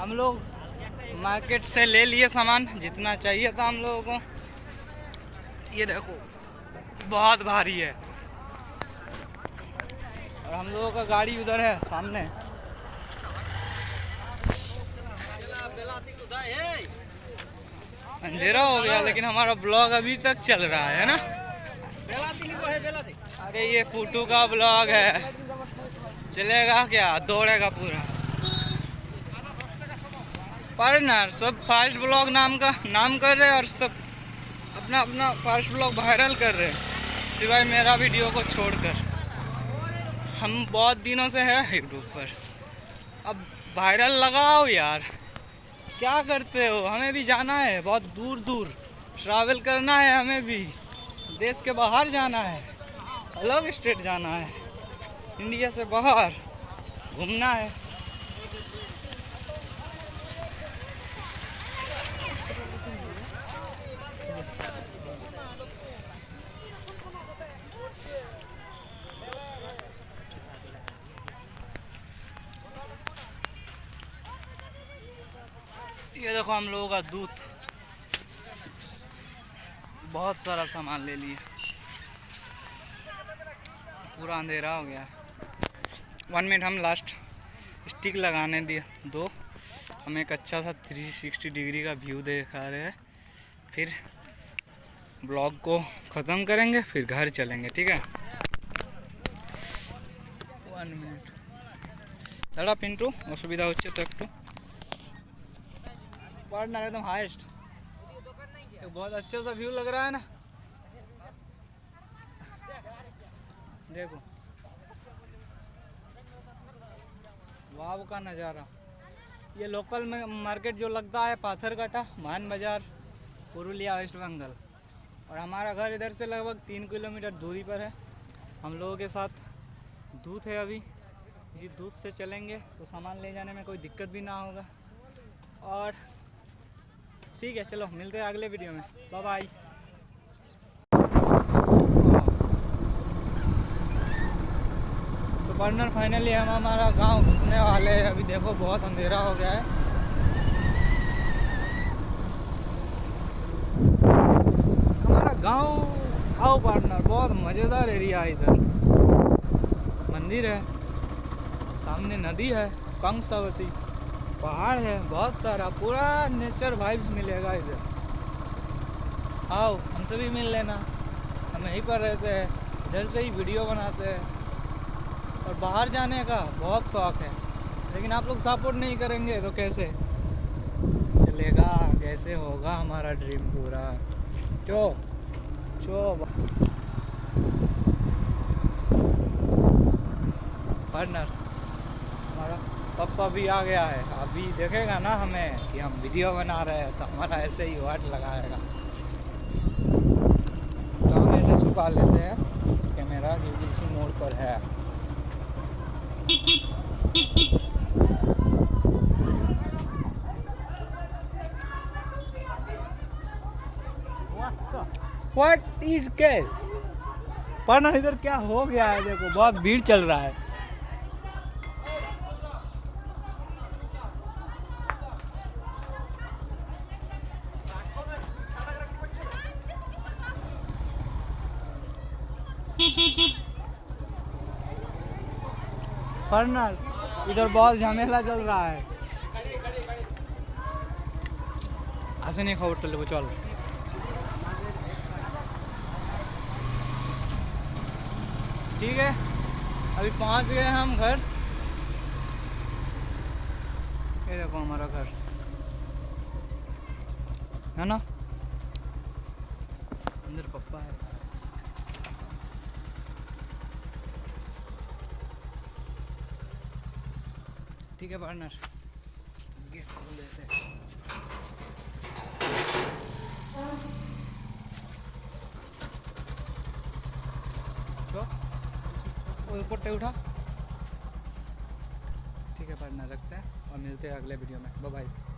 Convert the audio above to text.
हम लोग मार्केट से ले लिए सामान, जितना चाहिए था हम लोगों को। ये देखो, बहुत भारी है। और हम लोगों का गाड़ी उधर है, सामने। अंधेरा हो गया, लेकिन हमारा ब्लॉग अभी तक चल रहा है ना? अरे, ये फूटू का ब्लॉग है। चलेगा क्या? दौड़ेगा पूरा। पार्टनर सब फास्ट ब्लॉग नाम का, नाम कर रहे हैं और सब अपना अपना फास्ट ब्लॉग वायरल कर रहे हैं। सिवाय मेरा वीडियो को छोड़कर। हम बहुत दिनों से हैं यूट्यूब पर। अब वायरल लगाओ यार। क्या करते हो? हमें भी जाना है, बहुत दूर दूर ट्रैवल करना है हमें भी। देश के बाहर जाना है। अलग स्टेट जाना है। इंडिया से बाहर। घूमना है। ये देखो हम लोगों का दूध। बहुत सारा सामान ले लिए। पूरा अंधेरा हो गया। वन मिनट हम लास्ट स्टिक लगाने दिए। दो। हम एक अच्छा सा 360 डिग्री का व्यू देखा रहे हैं। फिर ब्लॉग को ख़त्म करेंगे, फिर घर चलेंगे, ठीक है? वन मिनट दादा पिंटू असुविधा हो तो एक तो। पार्टनर एकदम हाईएस्ट बहुत अच्छा सा व्यू लग रहा है ना। देखो। वाव का नज़ारा। ये लोकल में मार्केट जो लगता है पाथर काटा मान बाज़ार, पुरुलिया वेस्ट बंगाल और हमारा घर इधर से लगभग तीन किलोमीटर दूरी पर है। हम लोगों के साथ दूध है अभी। इसी दूध से चलेंगे तो सामान ले जाने में कोई दिक्कत भी ना होगा। और ठीक है, चलो, मिलते हैं अगले वीडियो में। बाय बाय तो पार्टनर फाइनली हम हमारा गाँव घुसने वाले हैं। अभी देखो, बहुत अंधेरा हो गया है। हमारा गाँव, आओ पार्टनर बहुत मज़ेदार एरिया है इधर। मंदिर है, सामने नदी है कंसावती पहाड़ है, बहुत सारा, पूरा नेचर वाइब्स मिलेगा इधर। आओ हमसे भी मिल लेना। हम यहीं पर रहते हैं, इधर से ही वीडियो बनाते हैं। और बाहर जाने का बहुत शौक है, लेकिन आप लोग सपोर्ट नहीं करेंगे तो कैसे? चलेगा कैसे होगा हमारा ड्रीम पूरा। चो चो। पार्टनर हमारा पप्पा भी आ गया है। अभी देखेगा ना हमें कि हम वीडियो बना रहे हैं तो हमारा ऐसे ही वाट लगाएगा। तो हम ऐसे छुपा लेते हैं, कैमरा जो इसी मोड़ पर है। What is case? पर इधर क्या हो गया है, देखो, बहुत भीड़ चल रहा है। फर्नर, इधर बहुत झमेला चल रहा है। ऐसे नहीं खबर चल चल ठीक है, अभी पहुँच गए हम घर। ये देखो हमारा घर। है ना? अंदर पप्पा है। ठीक है पार्टनर गेट खोल देते हैं तो ऊपर पे उठा ठीक है पार्टनर रखते हैं और मिलते हैं अगले वीडियो में. Bye bye